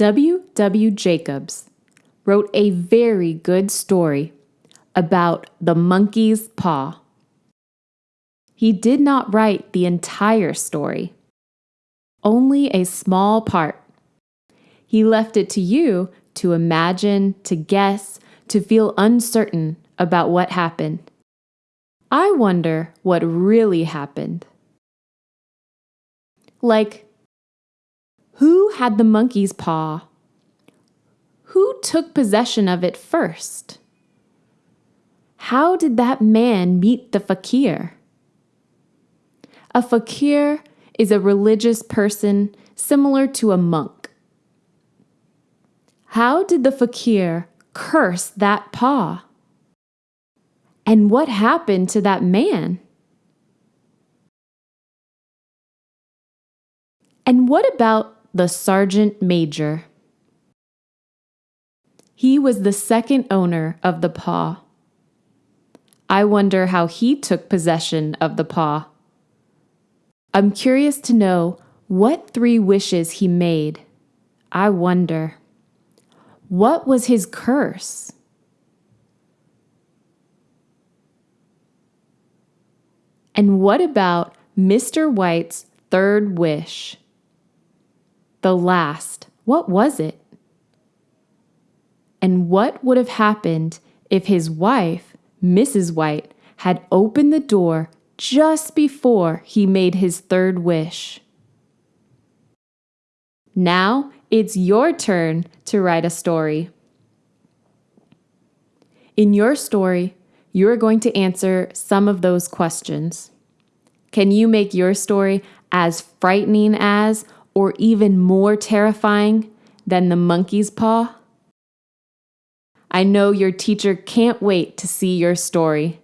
W. W. Jacobs wrote a very good story about the monkey's paw. He did not write the entire story, only a small part. He left it to you to imagine, to guess, to feel uncertain about what happened. I wonder what really happened. Like, who had the monkey's paw? Who took possession of it first? How did that man meet the fakir? A fakir is a religious person similar to a monk. How did the fakir curse that paw? And what happened to that man? And what about the sergeant major? He was the second owner of the paw. I wonder how he took possession of the paw. I'm curious to know what three wishes he made. I wonder. What was his curse? And what about Mr. White's third wish? The last, what was it? And what would have happened if his wife, Mrs. White, had opened the door just before he made his third wish? Now it's your turn to write a story. In your story, you're going to answer some of those questions. Can you make your story as frightening as or even more terrifying than the monkey's paw? I know your teacher can't wait to see your story.